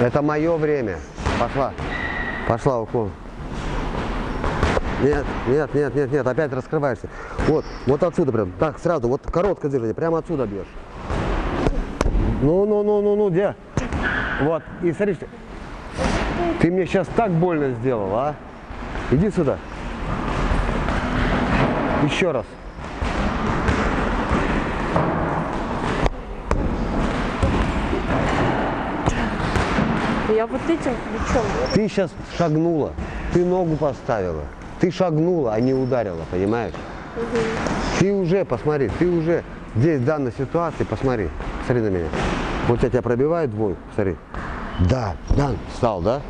Это мое время. Пошла. Пошла уклон. Нет, нет, нет, нет, нет, опять раскрываешься. Вот, вот отсюда прям. Так, сразу, вот короткое движение, прямо отсюда бьешь. Ну, ну, ну, ну, ну, где? Вот, и смотри, ты мне сейчас так больно сделал, а? Иди сюда. Еще раз. Я вот этим плечом. Ты сейчас шагнула, ты ногу поставила. Ты шагнула, а не ударила, понимаешь? Ты уже, посмотри, ты уже здесь в данной ситуации, посмотри, смотри на меня. Вот я тебя пробиваю двойку, смотри. Да, да, встал, да?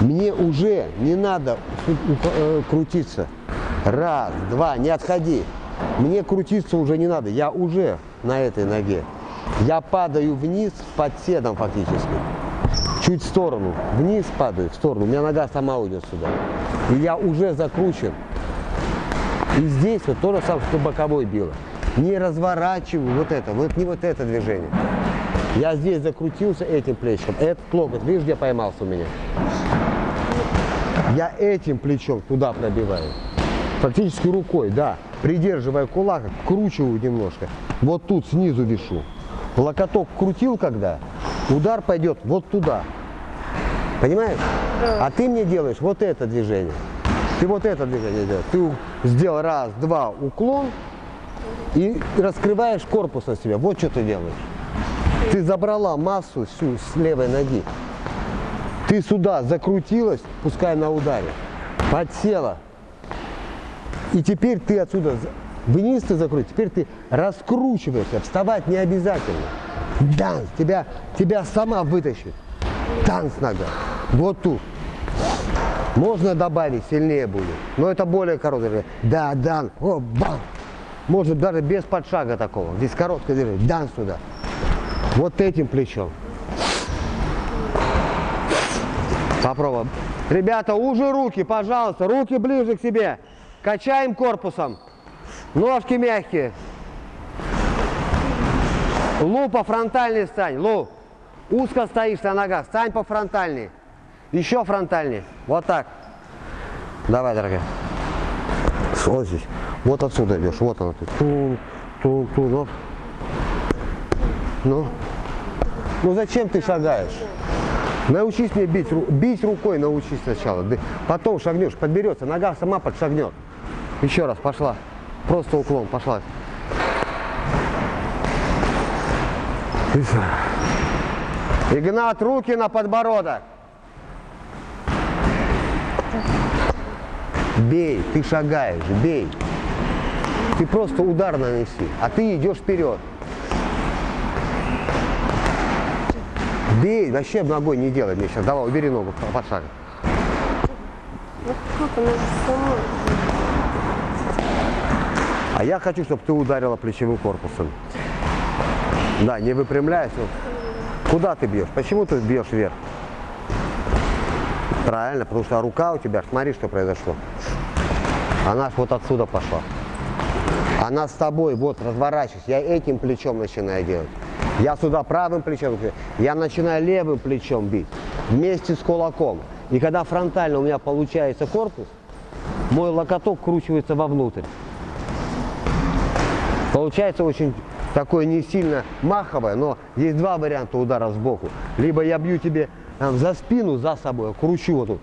Мне уже не надо э, крутиться. Раз, два, не отходи. Мне крутиться уже не надо, я уже на этой ноге. Я падаю вниз под седом фактически. Чуть в сторону, вниз падаю, в сторону. У меня нога сама уйдет сюда. И я уже закручен. И здесь вот то же самое, что боковой било. Не разворачиваю вот это, вот не вот это движение. Я здесь закрутился этим плечом. Этот локоть, видишь, где поймался у меня? Я этим плечом туда пробиваю. Практически рукой, да. Придерживая кулак, вкручиваю немножко. Вот тут снизу вешу. Локоток крутил когда, удар пойдет вот туда. Понимаешь? А ты мне делаешь вот это движение. Ты вот это движение делаешь. Ты сделал раз, два, уклон и раскрываешь корпус на себя. Вот что ты делаешь. Ты забрала массу всю с левой ноги. Ты сюда закрутилась, пускай на ударе, подсела. И теперь ты отсюда вниз ты закрутил, теперь ты раскручиваешься, вставать не обязательно. Данс, тебя, тебя сама вытащит. Танц нога. Вот тут. Можно добавить, сильнее будет. Но это более короткое. Да, дан. О, бам. Может даже без подшага такого. Здесь короткое движение. Дан сюда. Вот этим плечом. Попробуем. Ребята, уже руки, пожалуйста, руки ближе к себе. Качаем корпусом. Ножки мягкие. Лу по фронтальной стань. Лу. Узко стоишь на ногах. Стань по фронтальной. Еще фронтальнее. Вот так. Давай, дорогая. Вот здесь. Вот отсюда идешь. Вот она. тут. Тун, тун, тун. Ну. Ну. Ну зачем ты шагаешь? Научись мне бить, бить рукой научись сначала. Потом шагнешь, подберется, нога сама подшагнет. Еще раз, пошла. Просто уклон, пошла. Всё. Игнат, руки на подбородок. Бей, ты шагаешь, бей. Ты просто удар нанеси, а ты идешь вперед. Бей, вообще ногой не делай мне сейчас. Давай, убери ногу под шаг. Как она же сама. А я хочу, чтобы ты ударила плечевым корпусом. Да, не выпрямляясь. вот. Куда ты бьешь? Почему ты бьешь вверх? Правильно, потому что рука у тебя, смотри, что произошло. Она вот отсюда пошла. Она с тобой, вот, разворачивается. Я этим плечом начинаю делать. Я сюда правым плечом, я начинаю левым плечом бить. Вместе с кулаком. И когда фронтально у меня получается корпус, мой локоток кручивается вовнутрь. Получается очень такое не сильно маховое, но есть два варианта удара сбоку. Либо я бью тебе там, за спину, за собой, кручу вот тут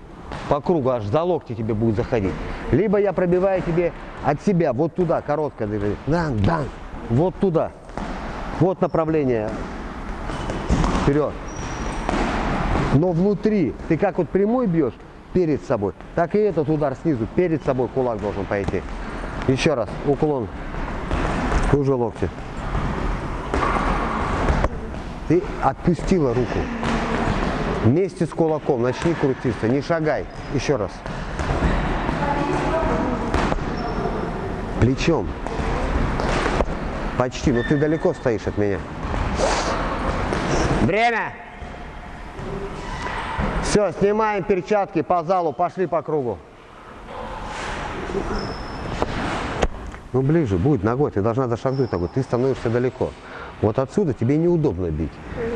по кругу, аж за локти тебе будет заходить. Либо я пробиваю тебе от себя, вот туда, короткое движение. Дан, дан, вот туда. Вот направление вперед. Но внутри, ты как вот прямой бьешь перед собой, так и этот удар снизу, перед собой кулак должен пойти. Еще раз, уклон. Уже локти. Ты отпустила руку. Вместе с кулаком начни крутиться, не шагай. Еще раз. Плечом. Почти, но ты далеко стоишь от меня. Время! Все, снимаем перчатки по залу, пошли по кругу. Ну ближе, будет ногой, ты должна дошагнуть ногой, ты становишься далеко. Вот отсюда тебе неудобно бить.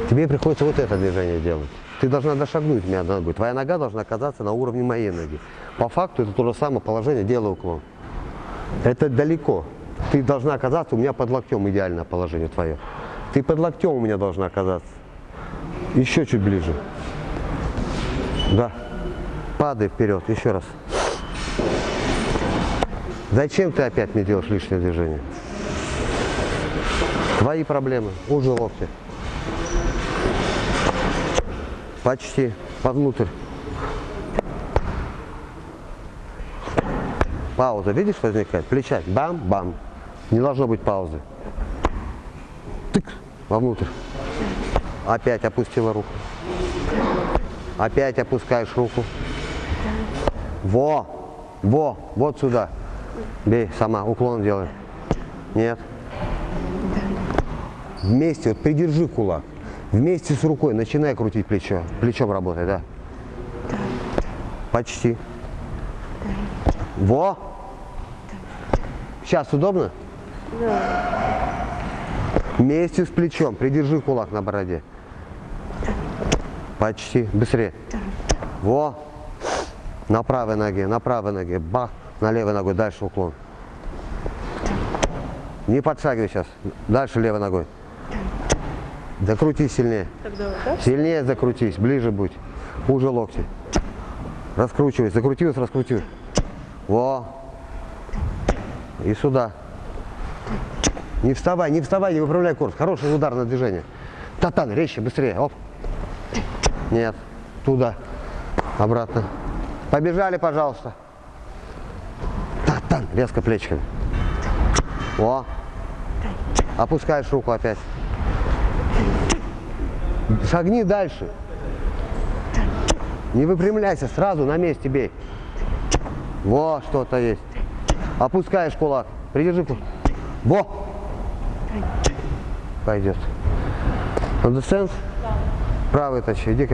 Тебе приходится вот это движение делать. Ты должна дошагнуть меня ногой. Твоя нога должна оказаться на уровне моей ноги. По факту это то же самое положение, делаю уклон. Это далеко. Ты должна оказаться у меня под локтем, идеальное положение твое. Ты под локтем у меня должна оказаться. Еще чуть ближе. Да. Падай вперед, еще раз. Зачем ты опять мне делаешь лишнее движение? Твои проблемы, уже локти. Почти, повнутрь. Пауза, видишь, возникает? Плеча, бам-бам. Не должно быть паузы. Тык, вовнутрь. Опять опустила руку. Опять опускаешь руку. Во, во, вот сюда. Бей сама, уклон делай. Нет. Вместе, вот придержи кулак. Вместе с рукой начинай крутить плечо. Плечом работай, да? Почти. Во. Сейчас удобно? Вместе с плечом. Придержи кулак на бороде. Почти. Быстрее. Во. На правой ноге, на правой ноге. Бах. На левой ногой. Дальше уклон. Не подшагивай сейчас. Дальше левой ногой. Закрути сильнее. Тогда вот так? Сильнее закрутись, ближе будь. Уже локти. Раскручивай, закрутилась, раскрутилась. Во. И сюда. Не вставай, не вставай, не выправляй курс. Хороший ударное движение. Татан, резче, быстрее. Оп. Нет. Туда. Обратно. Побежали, пожалуйста. Татан, резко плечиками. О. Опускаешь руку опять. Шагни дальше. Не выпрямляйся, сразу на месте бей. Во, что-то есть. Опускаешь кулак. Придержи кулак. Во. Пойдет. Understand? Правый тащи, иди ко мне.